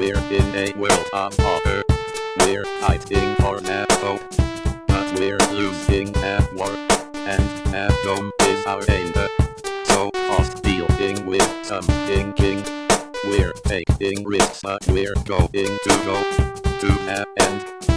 We're in a world of horror. We're fighting for that but we're losing at war, and at home is our anger. So off dealing with some thinking. We're taking risks, but we're going to go to that end.